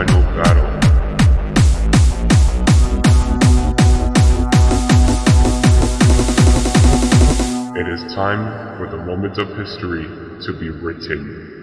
It is time for the moment of history to be written.